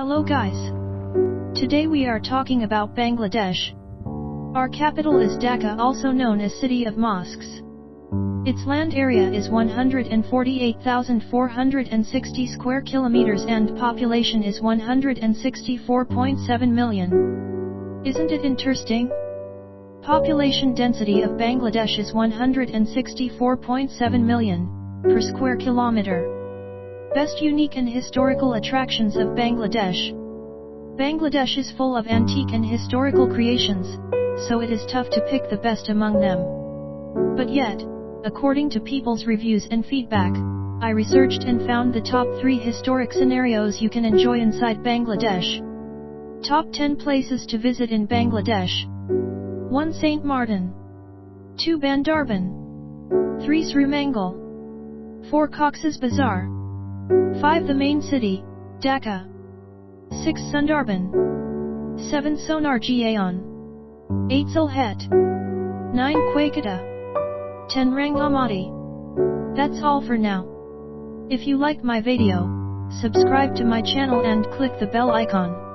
Hello guys. Today we are talking about Bangladesh. Our capital is Dhaka also known as City of Mosques. Its land area is 148,460 square kilometers and population is 164.7 million. Isn't it interesting? Population density of Bangladesh is 164.7 million per square kilometer. Best unique and historical attractions of Bangladesh. Bangladesh is full of antique and historical creations, so it is tough to pick the best among them. But yet, according to people's reviews and feedback, I researched and found the top 3 historic scenarios you can enjoy inside Bangladesh. Top 10 places to visit in Bangladesh. 1 St. Martin. 2 Bandarban. 3 Srimangal. 4 Cox's Bazar. 5. The main city, Dhaka. 6. Sundarban. 7. Sonar Gaon. 8. Sylhet. 9. Kuakata. 10. Rangamati. That's all for now. If you like my video, subscribe to my channel and click the bell icon.